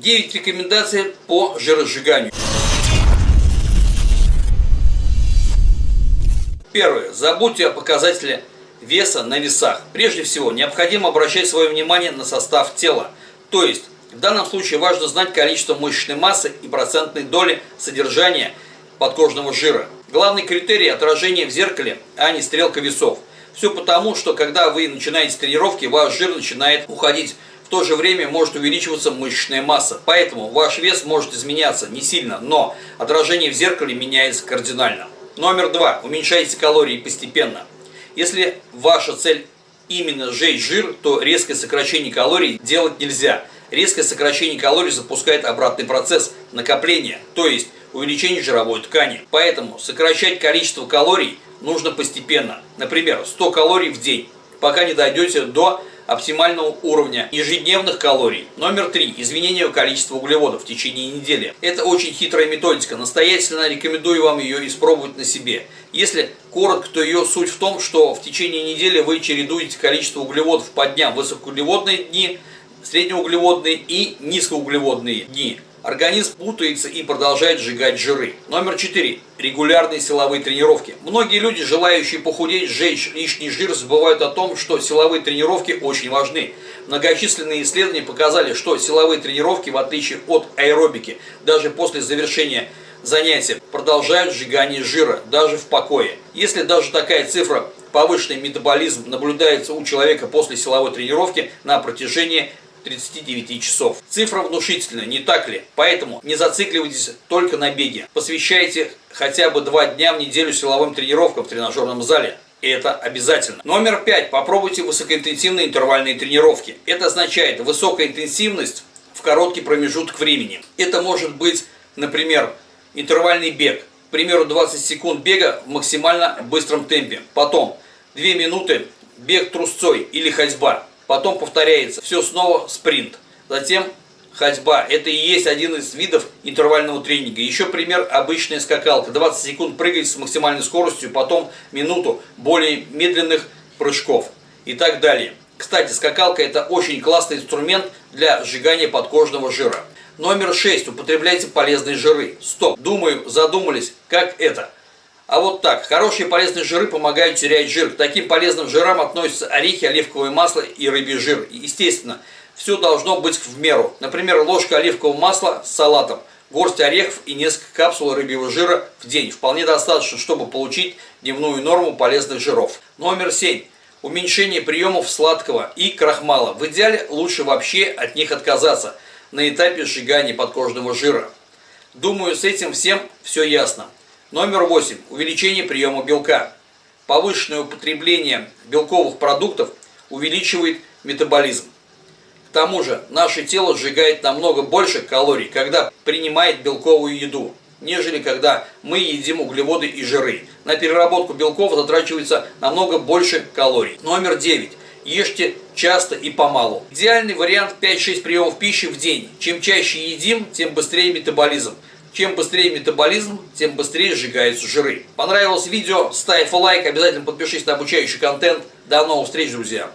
9 рекомендаций по жиросжиганию. Первое. Забудьте о показателе веса на весах. Прежде всего, необходимо обращать свое внимание на состав тела. То есть, в данном случае важно знать количество мышечной массы и процентной доли содержания подкожного жира. Главный критерий – отражение в зеркале, а не стрелка весов. Все потому, что когда вы начинаете тренировки, ваш жир начинает уходить. В то же время может увеличиваться мышечная масса. Поэтому ваш вес может изменяться не сильно, но отражение в зеркале меняется кардинально. Номер два. Уменьшайте калории постепенно. Если ваша цель именно сжечь жир, то резкое сокращение калорий делать нельзя. Резкое сокращение калорий запускает обратный процесс накопления, то есть увеличение жировой ткани. Поэтому сокращать количество калорий нужно постепенно. Например, 100 калорий в день, пока не дойдете до оптимального уровня ежедневных калорий. Номер три. Изменение количества углеводов в течение недели. Это очень хитрая методика. Настоятельно рекомендую вам ее испробовать на себе. Если коротко, то ее суть в том, что в течение недели вы чередуете количество углеводов по дням. Высокоуглеводные дни, среднеуглеводные и низкоуглеводные дни. Организм путается и продолжает сжигать жиры. Номер 4. Регулярные силовые тренировки. Многие люди, желающие похудеть, сжечь лишний жир, забывают о том, что силовые тренировки очень важны. Многочисленные исследования показали, что силовые тренировки, в отличие от аэробики, даже после завершения занятия, продолжают сжигание жира, даже в покое. Если даже такая цифра повышенный метаболизм наблюдается у человека после силовой тренировки на протяжении 39 часов. Цифра внушительная, не так ли? Поэтому не зацикливайтесь только на беге. Посвящайте хотя бы два дня в неделю силовым тренировкам в тренажерном зале. Это обязательно. Номер пять. Попробуйте высокоинтенсивные интервальные тренировки. Это означает высокая интенсивность в короткий промежуток времени. Это может быть, например, интервальный бег. К примеру, 20 секунд бега в максимально быстром темпе. Потом 2 минуты бег трусцой или ходьба. Потом повторяется все снова спринт. Затем ходьба. Это и есть один из видов интервального тренинга. Еще пример обычная скакалка. 20 секунд прыгать с максимальной скоростью, потом минуту более медленных прыжков и так далее. Кстати, скакалка это очень классный инструмент для сжигания подкожного жира. Номер 6. Употребляйте полезные жиры. Стоп. Думаю, задумались, как это? А вот так, хорошие полезные жиры помогают терять жир. К таким полезным жирам относятся орехи, оливковое масло и рыбий жир. Естественно, все должно быть в меру. Например, ложка оливкового масла с салатом, горсть орехов и несколько капсул рыбьего жира в день. Вполне достаточно, чтобы получить дневную норму полезных жиров. Номер 7. Уменьшение приемов сладкого и крахмала. В идеале лучше вообще от них отказаться на этапе сжигания подкожного жира. Думаю, с этим всем все ясно. Номер 8. Увеличение приема белка. Повышенное употребление белковых продуктов увеличивает метаболизм. К тому же, наше тело сжигает намного больше калорий, когда принимает белковую еду, нежели когда мы едим углеводы и жиры. На переработку белков затрачивается намного больше калорий. Номер 9. Ешьте часто и помалу. Идеальный вариант 5-6 приемов пищи в день. Чем чаще едим, тем быстрее метаболизм. Чем быстрее метаболизм, тем быстрее сжигаются жиры. Понравилось видео? Ставь лайк, обязательно подпишись на обучающий контент. До новых встреч, друзья!